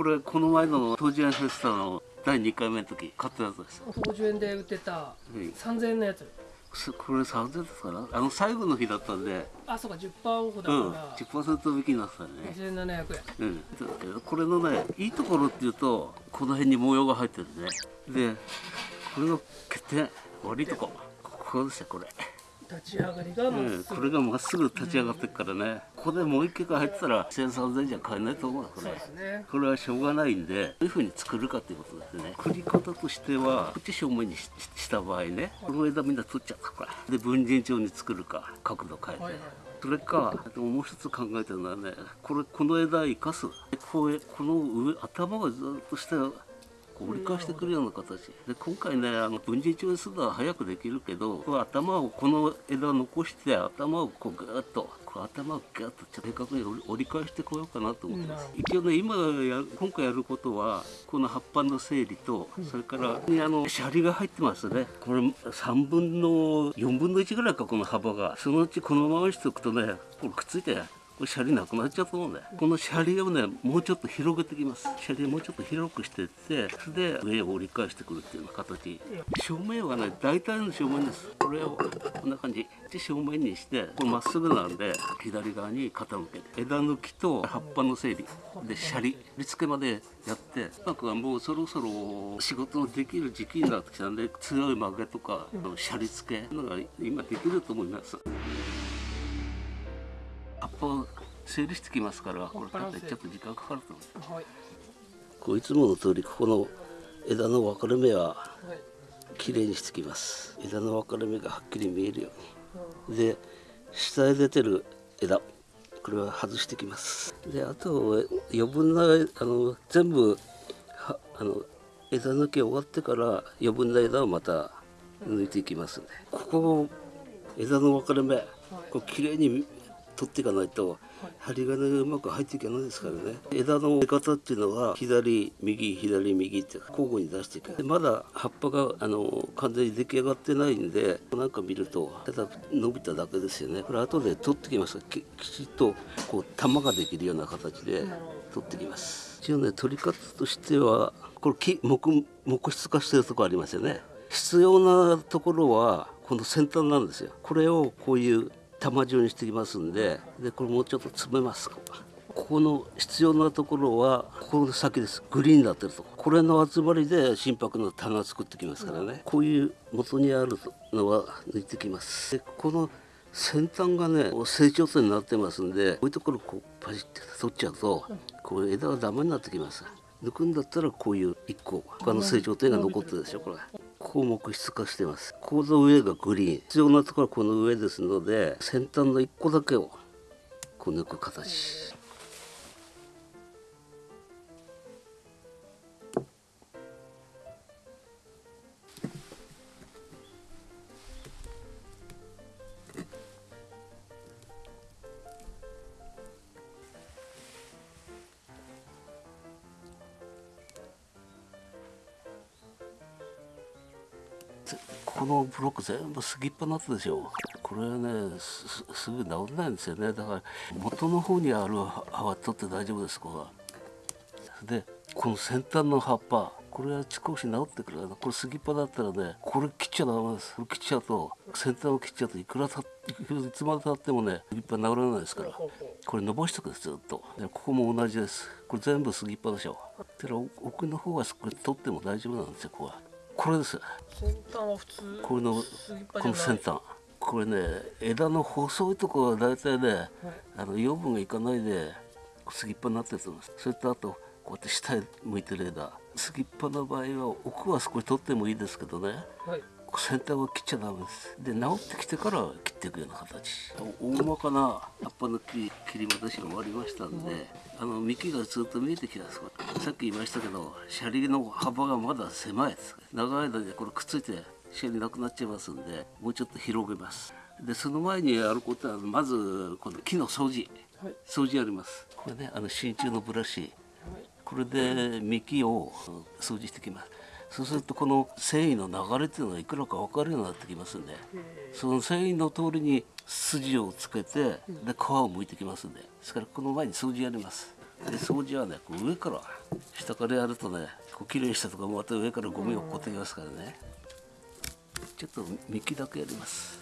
これこの前の当時園フェスタの第2回目の時買ったやつです当時園で売ってた3000円のやつ。すこれ3000ですかな？あの最後の日だったんで。あそうか10%オフだうん。から、10%引きになってたね。2700円。うん、これのねいいところっていうとこの辺に模様が入ってるねで。これの欠点悪いとこ。ここですよこれ、立ち上がりがまっうん、すぐ、これがまっすぐ立ち上がってるからね。ここでもう一軒入ってたら10003000じゃ買えないと思うよこれ。ね。これはしょうがないんでどういうふうに作るかっていうことですね。作り方としてはこっち正面にしした場合ねこの枝みんな取っちゃうからで分陣調に作るか角度変えて、はいはいそれかあともう一つ考えてるのはねこれこの枝生かす。こうこの上頭がずっと下折り返してくるような形。で今回ねあの分離調にするのは早くできるけど頭をこの枝を残して頭をこうグーッと頭をグーッと正確に折り折り返してこようかなと思ってます。なるほ一応ね今や今回やることはこの葉っぱの整理とそれからにあのシャリが入ってますね。これ3分の4分の1ぐらいかこの幅が。そのうちこのままにしておくとねこれくっついてシャリなくなっちゃうと思うんだよこのシャリをねもうちょっと広げてきます。シャリをもうちょっと広くしていってそれで上を折り返してくるっていうような形。正面はね大体の正面です。これをこんな感じ。で正面にしてこれまっすぐなんで左側に傾けて枝抜きと葉っぱの整理。でシャリ。振り付けまでやってなんかもうそろそろ仕事のできる時期になってきたんで強い曲げとかシャリ付けのが今できると思います。葉っぱを整理してきますからこれ多分ちょっと時間かかると思う。はい。こういつもの通りここの枝の分かれ目ははい。きれいにしてきます。枝の分かれ目がはっきり見えるように。で下へ出てる枝これは外してきます。であと余分なあの全部はあの枝抜き終わってから余分な枝をまた抜いていきますここ枝の分かれ目これきれいに取っていかないと針金がうまく入っていけないですからね。枝の出方っていうのは左右左右って交互に出していく。でまだ葉っぱがあの完全に出来上がってないんでなんか見るとただ伸びただけですよね。これ後で取ってきます。ききちっとこう玉ができるような形で取ってきます。一応ね取り方としてはこれ木木木質化してるとこありますよね。必要なところはこの先端なんですよ。これをこういう玉状にしてきますんででこれもうちょっと詰めますここの必要なところはここの先です。グリーンになってるとこ。れの集まりで心拍の棚を作ってきますからね。こういう元にあるのは抜いてきます。でこの先端がね成長点になってますんでこういうところこうパシッて取っちゃうとこう枝がダメになってきます。抜くんだったらこういう一個他の成長点が残ってるでしょこれ。項目質化してます。この上がグリーン。必要なところはこの上ですので先端の1個だけをこう抜く形。このブロック全部すぎっぱなってでしょ。これはねすすぐ治んないんですよね。だから元の方にある葉は取って大丈夫ですここは。でこの先端の葉っぱこれは少し治ってくるこれすぎっぱだったらねこれ切っちゃダメです。これ切っちゃうと先端を切っちゃうといくらたいつまでたってもねすぎっぱ治らないですから。これ伸ばしておくですずっと。でここも同じです。これ全部すぎっぱでしょだから奥の方はこれ取っても大丈夫なんですよここは。これです。先端は普通これのこの先端。これね枝の細いところは大体ね、あの養分がいかないですぎっぱになってると思います。それとあとこうやって下へ向いてる枝。すぎっぱの場合は奥は少し取ってもいいですけどね。はい。先端は切っちゃダメです。で治ってきてから切っていくような形。大まかな葉っぱの切り切り戻しが終わりましたんで、あの幹がずっと見えてきたさっき言いましたけどシャリの幅がまだ狭いです長い間でこれくっついてシャリなくなっちゃいますんでもうちょっと広げます。でその前にやることはまずこの木の掃除。はい。掃除やります。これねあの真鍮のブラシ。これで幹を掃除してきます。そうするとこの繊維の流れっていうのがいくらか分かるようになってきますんでその繊維の通りに筋をつけてで皮を剥いてきますんで。ですからこの前に掃除やりますで掃除はねこう上から下からやるとねこう綺麗にしたとかまた上からゴミが落っこってきますからね。ちょっと幹だけやります。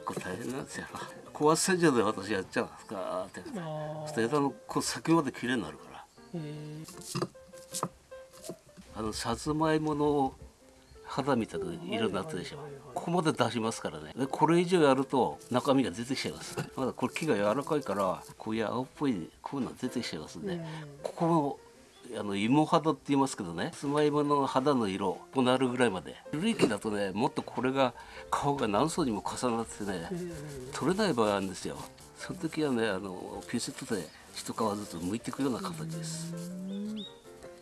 結構大変なんですよ。高圧洗浄で私やっちゃうんですかって。あそして枝のこう先まで綺麗になるから。あのさつまいもの肌みたいな色になってるでしょ。ここまで出しますからね。でこれ以上やると中身が出てきちゃいます。まだこれ木が柔らかいからこういう青っぽいこういうの出てきちゃいますんで、うん。ここのあの芋肌って言いますけどね。さつまいもの肌の色こうなるぐらいまで。古い木だとねもっとこれが顔が何層にも重なってね、取れない場合あるんですよ。その時はねあのピンセットで一皮ずつ剥いていくような形です。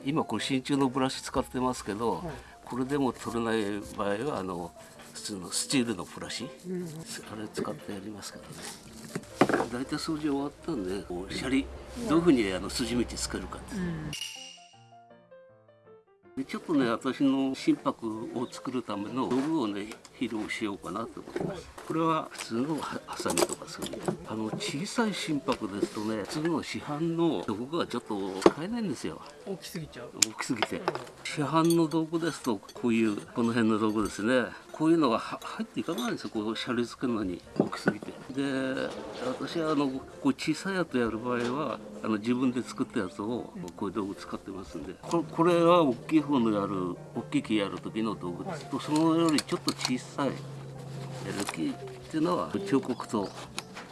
今これ真鍮のブラシ使ってますけど、これでも取れない場合はあの普通のスチールのブラシ、うん。あれ使ってやりますけどね。大体掃除終わったんでこうシャリ。どういうふうにあの筋道つけるかってう。ん。でちょっとね私の心拍を作るための道具をね披露しようかなと思ってます。これは普通のはハサミとかそういうあの小さい心拍ですとね普通の市販の道具がちょっと使えないんですよ。大きすぎちゃう。大きすぎて。市販の道具ですとこういうこの辺の道具ですねこういうのがは入っていかないんですよ。こうシャリ付けるのに。大きすぎて。で私はあのこう小さいやつやる場合はあの自分で作ったやつをこういう道具使ってますんで。これこれは大きい方のやる大きい木やる時の道具です。とそのよりちょっと小さいやる木っていうのは彫刻刀。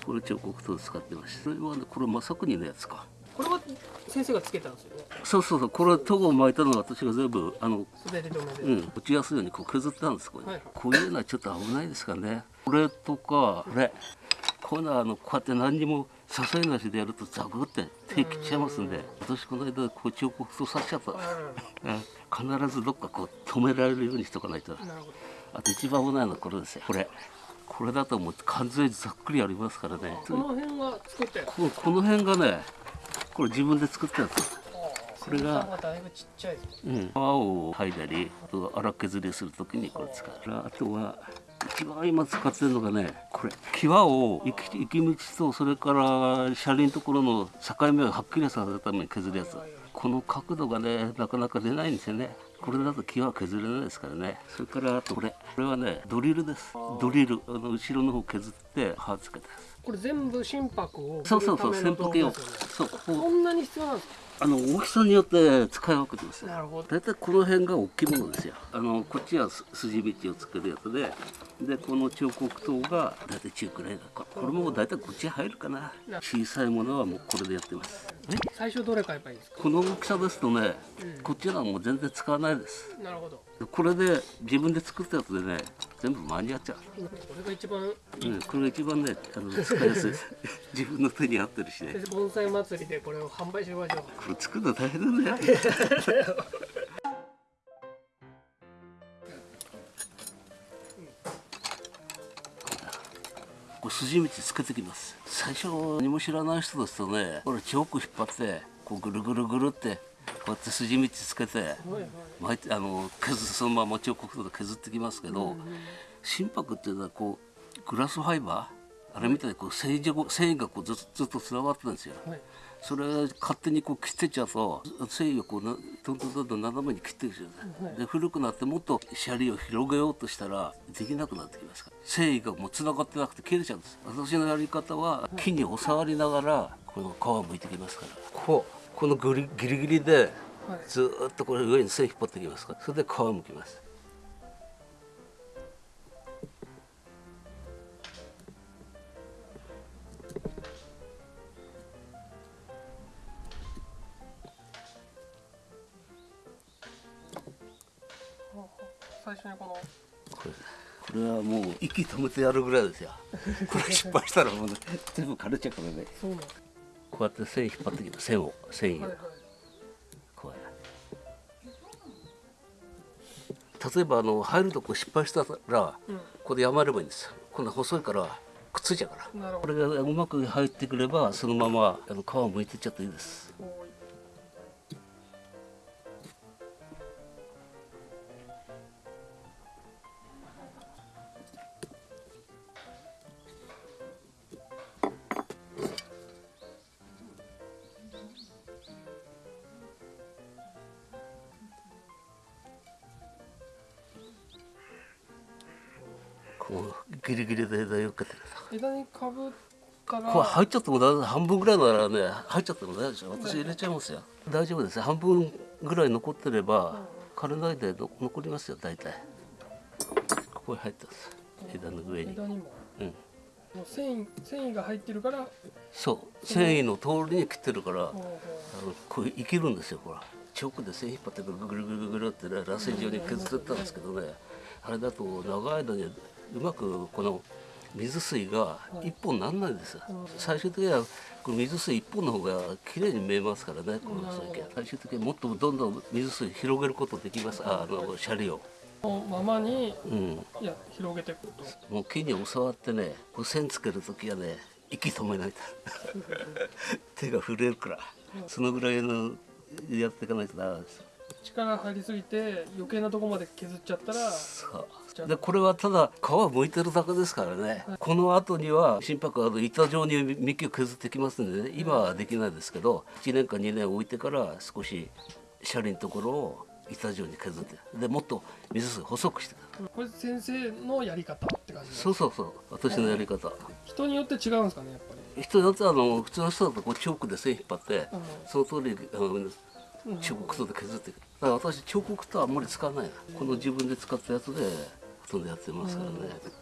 これ彫刻刀を使ってましてそれはねこれ正国のやつかこれは先生がつけたんですよね？そうそうそう。これトゴを巻いたのは私が全部あのうん、落ちやすいようにこう削ったんですこれ、はいはい。こういうのはちょっと危ないですからね。これとかこれ。こういうのはあのこうやって何にも支えなしでやるとザクって手切っちゃいますんで私この間こう彫刻刀刺しちゃった、うん。必ずどっかこう止められるようにしとかないと。あと一番危ないのはこれですよ。これ。これだともう完全にざっくりありますからね。この辺この辺がねこれ自分で作ったやつこれがうん、泡を剥いだりあと荒削りするときにこれ使う。あとは一番今使ってるのがねこれ際を行き行き道とそれから車輪のところの境目をはっきりさせるために削るやつ。この角度がねなかなか出ないんですよね。これだと際は削れないですからね。それからあとこれ。これはねドリルです。ドリル。あの後ろの方削って刃つけたやこれ全部心拍をつそうそうそう振るための道具扇風機をですよね。そうここんなに必要なんですか？あの大きさによって使い分けてますなるほど。大体この辺が大きいものですよ。あのこっちはす筋道をつけるやつででこの彫刻刀が大体中くらいだ。ここれも大体こっち入るかな。小さいものはもうこれでやってます。え？最初どれ買えばいいですか？この大きさですとね、うん。こっちはもう全然使わないです。なるほど。これで自分で作ったやつでね全部間に合っちゃう。これが一番。うん、これが一番ねあの使いやすい。自分の手に合ってるしね。盆栽祭りでこれを販売しましょう。これ作るの大変だね。筋道つけてきます。最初何も知らない人ですとねこれチョーク引っ張ってこうぐるぐるぐるってこうやって筋道つけてはいはい巻いてあの削そのまま彫刻刀で削ってきますけど、心拍っていうのはこうグラスファイバーあれみたいにこう繊維状繊維がこうずっとずっとつながってるんですよ。はいそれ勝手にこう切ってっちゃうと繊維をこうなどんどんどんどん斜めに切っていくんで古くなってもっとシャリを広げようとしたらできなくなってきますから。繊維がもうつながってなくて切れちゃうんです。私のやり方は木にお触りながらこの皮を剥いてきますから。こうこのグリギリギリではい。ずーっとこれ上に線引っ張ってきますか？らそれで皮むきます。最初にこの。これこれはもう息止めてやるぐらいですよ。これ失敗したらもう、ね、全部枯れちゃうからねこうやって線引っ張ってきます線を繊維を、はいはい。こうや例えばあの入るとこ失敗したら、うんここでやまればいいんですよ。こんな細いからくっついちゃうから。これがうまく入ってくればそのままあの皮を剥いてっちゃっていいです枝にからこれ入っちゃっても大半分ぐらいならね入っちゃっても大丈夫ですよ。私入れちゃいますよ。大丈夫です。半分ぐらい残ってれば枯れないでの残りますよ大体。ここに入ってます。枝の上に。枝にも。うん。繊維繊維が入ってるから。そう。繊維の通りに切ってるからあのこう生きるんですよほらチョークで線引っ張ってぐるぐるぐるぐるってね螺旋状に削ってったんですけどねあれだと長い間にうまくこの水水が一本になんないんです。よ最終的にはこの水水一本の方が綺麗に見えますからねこの先。は最終的にもっとどんどん水水広げることできます。ああのシャリを。ままにうん。いや広げていくと。もう木に教わってね線つける時はね息止めないと。手が震えるから。そのぐらいのやっていかないとダメです。力入りすぎて余計なとこまで削っちゃったらそうでこれはただ皮を剥いてるだけですからね、この後には心拍あの板状に幹を削ってきますんでね今はできないですけど1年か2年置いてから少しシャリのところを板状に削ってでもっと水水細くしてこれ先生のやり方って感じでそうそうそう私のやり方。人によって違うんですかねやっぱり。人によってはあの普通の人だとこうチョークで線引っ張ってうん。その通りあの彫刻刀で削っていくだから私彫刻刀あんまり使わないな。この自分で使ったやつでほとんどやってますからね、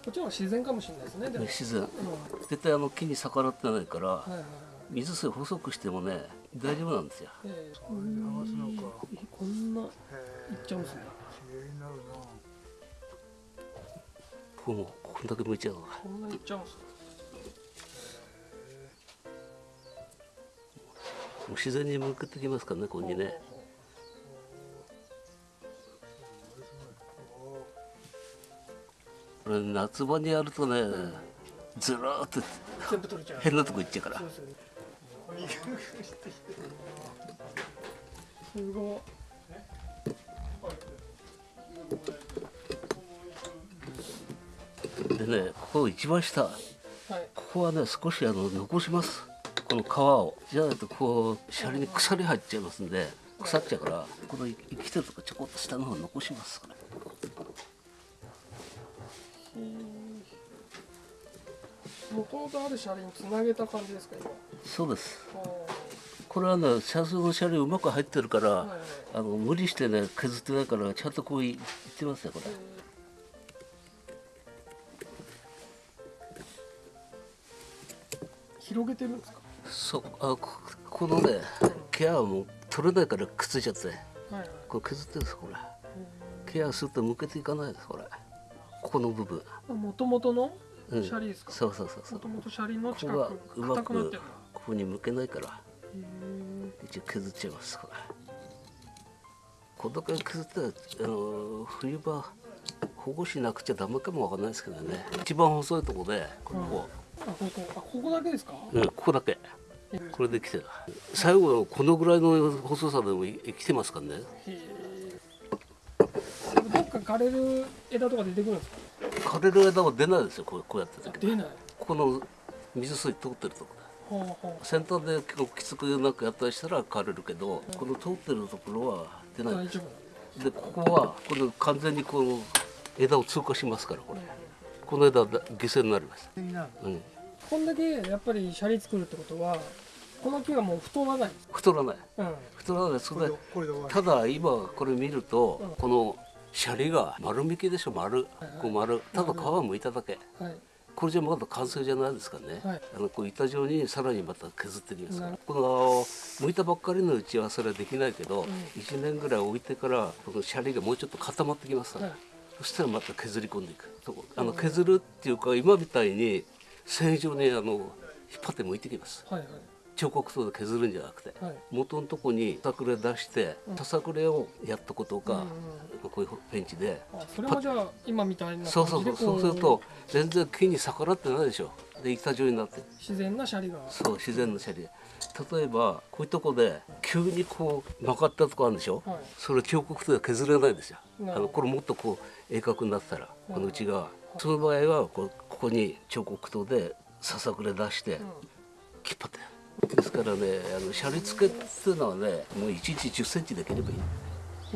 こっちは自然かもしれないですねでも、自然。うん。絶対あの木に逆らってないからはいはいはい。水水細くしてもね大丈夫なんですよ。ええ。こんないっちゃうんですね。ここもこんだけ向いちゃうこんなにいっちゃうんです。ねもう自然に向けてきますからねここにねこれ夏場にやるとねずらーっと全部取れちゃう。変なとこ行っちゃうから。すごいでねここ一番下。はい。ここはね少しあの残します。この皮を。じゃないとこうシャリに腐り入っちゃいますんで腐っちゃうからこの生きてるとこちょこっと下の方残しますこれもとある車輪につなげた感じですか今。そうです。これはね車窓のシャリうまく入ってるから、はいはい。あの無理してね削ってないからちゃんとこういいってますよこれ。広げてるんですか？そうあここのねケアはもう取れないからくっついちゃって。はいはい。これ削ってるんですこれ。ケアすると向けていかないですこれ。ここの部分。もともとの？うん。車輪ですか？そうそうそうそう。もともと車輪の近ここがくなってるんだここに向けないから。一応削っちゃいますこれこれだけ削ったらあの冬場保護しなくちゃダメかもわかんないですけどね。一番細いとこでここ、あここあここだけですか？うん、ここだけ。これで来てる。最後はこのぐらいの細さでもい来てますからね？へえ。どっか枯れる枝とか出てくるんですか？枯れる枝は出ないですよこうこうやってあ出ない。ここの水水通ってるとこほうほ先端で結構きつくなくやったりしたら枯れるけど、この通ってるところは出ない。ですでここはこれ完全にこの枝を通過しますからこれ。この枝は犠牲になります、うん、こんだけやっぱりシャリ作るってことはこの木はもう太らない。太らない。うん。太らない。それでただ今これ見ると、うん。このシャリが丸みきでしょ丸、こう丸。ただ皮をむいただけ。はい。これじゃまだ完成じゃないですかね、はい。あのこう板状にさらにまた削っていきますなるこの剥いたばっかりのうちはそれはできないけど、ん。1年ぐらい置いてからこのシャリがもうちょっと固まってきます。から、はい。そしたらまた削り込んでいく。あの削るっていうか今みたいに線状にあの引っ張って剥いてきます。はいはい彫刻刀で削るんじゃなくて、はい。元のとこにさくれ出してささくれをやったことか、うんうんこういうペンチで。あそれもじゃあ今みたいなそうそうそう。そうすると全然木に逆らってないでしょ。で板状になって。る自然なシャリが。そう自然のシャリ。例えばこういうとこで急にこう曲がったとこあるでしょ、はい。それ彫刻刀で削れないんですよ。あのこれもっとこう鋭角になったらこの内側。その場合はこうここに彫刻刀でささくれ出してうん。引っ張ってですからねあのシャリ付けっていうのはねもう1日1 0ンチできればいい、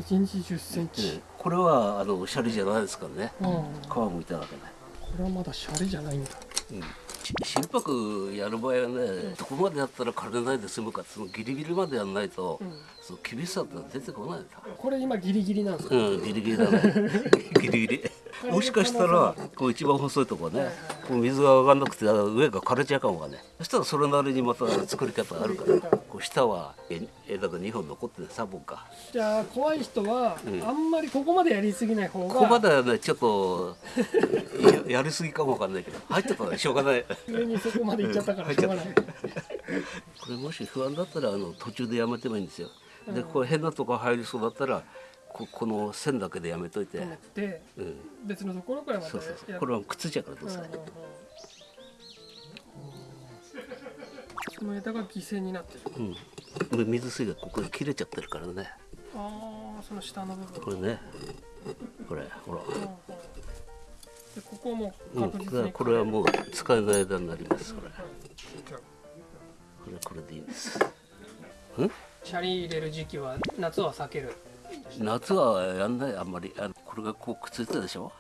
1日1 0センチ、これはあのシャリじゃないですからね。うん、皮むいたわけねれはまだシャレじゃないんだ。うん。し心拍やる場合はね、どこまでやったら枯れないで済むかそのギリギリまでやらないと、その厳しさって出てこないんだこれ今ギリギリなんですか？うん、ギリギリだね。ギリギリ。もしかしたら、こう一番細いところね、こう水が上がんなくて、上が枯れちゃうかもわかんない。そしたら、それなりにまた作り方あるから。こう下はえ枝が2本残ってる、3本か。じゃあ怖い人は、あんまりここまでやりすぎない方がここまではね、ちょっと。や やりすぎかもわかんないけど、入ってたらしょうがない。上にそこまで行っちゃったからしょうがないこれもし不安だったら、あの途中でやめてもいいんですよ。で、こう変なとこ入りそうだったら。ここの線だけでやめといて。でうん。別のところからまたそうそうそう。やこれはくっついちゃうから、どうせ。うんうんうん。枝が犠牲になってる。うん、水水がここで切れちゃってるからね。ああその下の部分。これね。これほら、うんうん。でここもうん、確実にだからこれはもう使えない枝になりますこれ。これこれでいいんです。んシャリ入れる時期は夏は避ける夏はやんないあんまり。あのこれがこうくっついてるでしょ？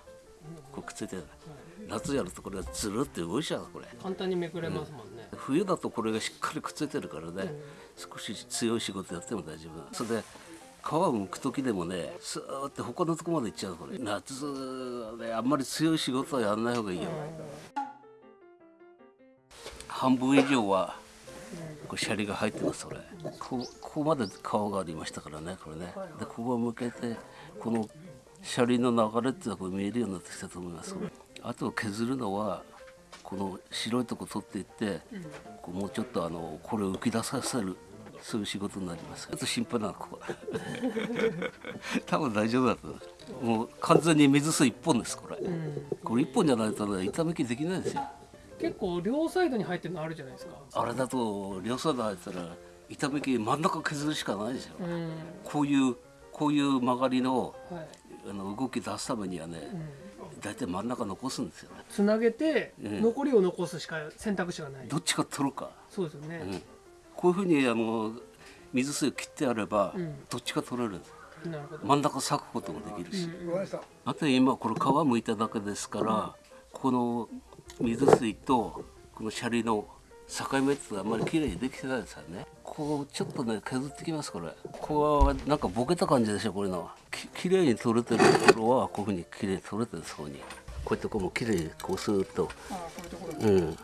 こうくっついてる夏やるとこれがずるって動いちゃうこれ。簡単にめくれますもんね、冬だとこれがしっかりくっついてるからね、少し強い仕事やっても大丈夫。それで皮を剥く時でもねスーッて他のとこまで行っちゃうこれ。夏はねあんまり強い仕事はやんない方がいいよ、半分以上はこうシャリが入ってますこれ。こうここまで皮がありましたからねこれね。でここを向けてこのシャリの流れっていうのがこう見えるようになってきたと思います。あと削るのはこの白いとこ取っていって、こうもうちょっとあのこれを浮き出させるそういう仕事になります。ちょっと心配なのここ。多分大丈夫だともう完全に水水一本ですこれ、これ一本じゃないとね板抜きできないですよ結構両サイドに入ってるのあるじゃないですか。あれだと両サイド入ったら板抜き真ん中削るしかないですよ、うん。こういうこういう曲がりのはい。あの動き出すためにはね、大体真ん中残すんですよね。つなげてうん残りを残すしか選択肢がない、どっちか取るか、そうですよね、うん、こういうふうにあの水水を切ってあれば、ん。どっちか取れるんです。なるほど、真ん中裂くこともできるし、うん。あと今これ皮むいただけですから、この水水とこのシャリの境目ってあんまり綺麗にできてないですよね。こうちょっとね削ってきますこれ。ここはなんかボケた感じでしょこれの。き綺麗に取れてるところはこういうふうに綺麗に取れてるそこに。こういうとこも綺麗にこうスーッと。ああこういうところうん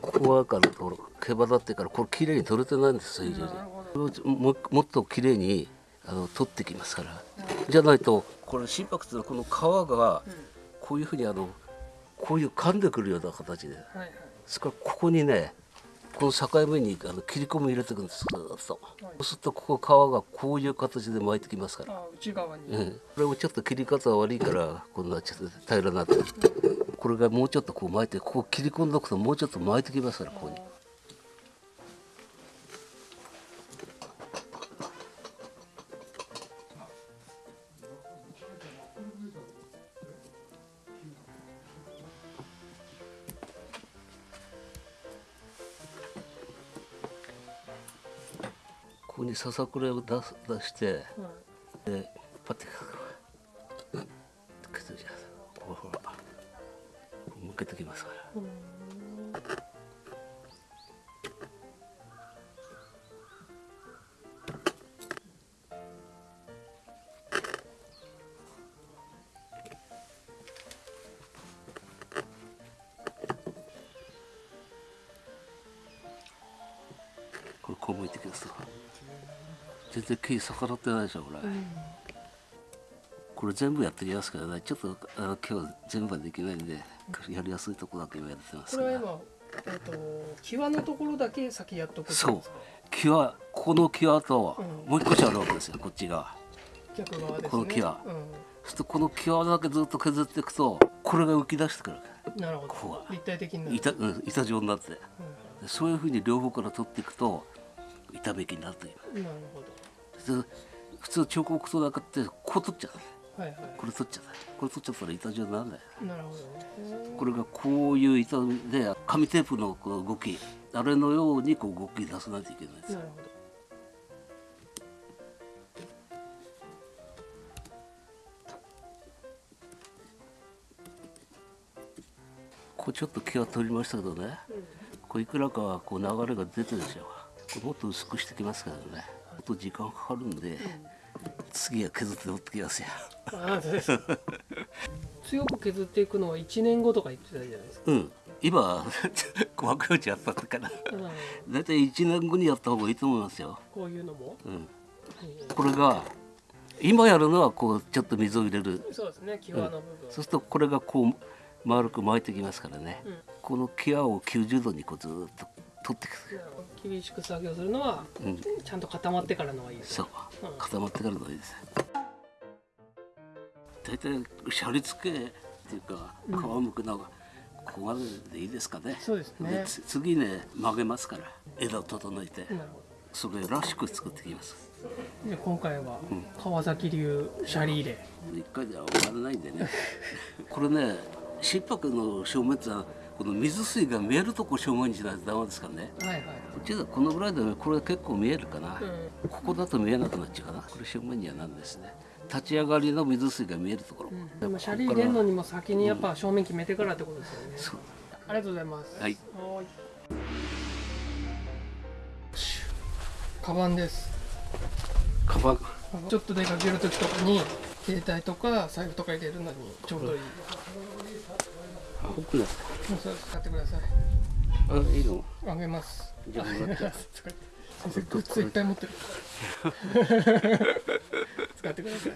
ここはからほら毛羽立ってからこれ綺麗に取れてないんですよ非常にももっと綺麗にあの取ってきますから。じゃないとこれ心拍っていうのはこの皮がこういうふうにあのこういう噛んでくるような形で。はいはい。それからここにねこの境目にあの切り込み入れていくんですそうするとここ皮がこういう形で巻いてきますから。内側に、うん、これもちょっと切り方悪いからこんなちょっと平らになって。るこれがもうちょっとこう巻いてここ切り込んどくともうちょっと巻いてきますからここにささくれを出す出してはいでパッて削るじゃないですかほらほら向けてきますから全然木逆らってないでしょこれ、これ全部やってきますからねちょっとあの今日全部はできないんでやりやすいとこだけ今やってます。からこれは今、えっと際のところだけ先やっとくってそう。際この際とうん。もう一個しあるわけですよこっちが。逆側ですね。この際。うそしてこの際だけずっと削っていくとこれが浮き出してくる。なるほここはど立体的に板,、うん、板状になって。でそういうふうに両方から取っていくと板めきになるという。うん、なるほで普通彫刻刀だけってこう取っちゃうどはいはこれ取っちゃったこれ取っちゃったら板状にならない。いなるほどね。これがこういう板で紙テープのこの動き。あれのようにこう動き出さないといけないんです。なるほど。こちょっと毛は取りましたけどね、こういくらかはこう流れが出てるでしょこれもっと薄くしてきますからねと時間かかるんで、次は削って持ってきますよ。強く削っていくのは1年後とか言ってたじゃないですか、うん。今 細かいうちやったから。うん。大体1年後にやった方がいいと思いますよ、こういうのも、うん、えこれが今やるのはこうちょっと水を入れる。ーそうですね際の部分、そうするとこれがこう丸く巻いてきますからね、うん。この際を90度にこうずーっと取っていくなる。厳しく作業するのは、うん。ちゃんと固まってからのがいいですそう。うん。固まってからのがいいです。大体シャリ付けっていうか皮むくのがここまででいいですかね。そうですね。次ね曲げますから枝を整えてそれらしく作ってきます。どで今回は川崎流シャリ入れ。一回では終わらないんでね。これね心拍の正面ってのはこの水水が見えるとこ正面にしないとダメですからね。はいはいこっちはこのぐらいでこれ結構見えるかな、うここだと見えなくなっちゃうかな。これ正面にはなんですね。立ち上がりの水水が見えるところ、でもシャリ入れるのにも先にやっぱ正面決めてからってことですよね、そう。ありがとうございます。はい。カバンです。カバン。ちょっと出かける時とかに携帯とか財布とか入れるのにちょうどいい、青くなっそうです買ってくださいたあいいの？あげます。じゃあもらっちゃう先生グッズいっぱい持ってる。使ってください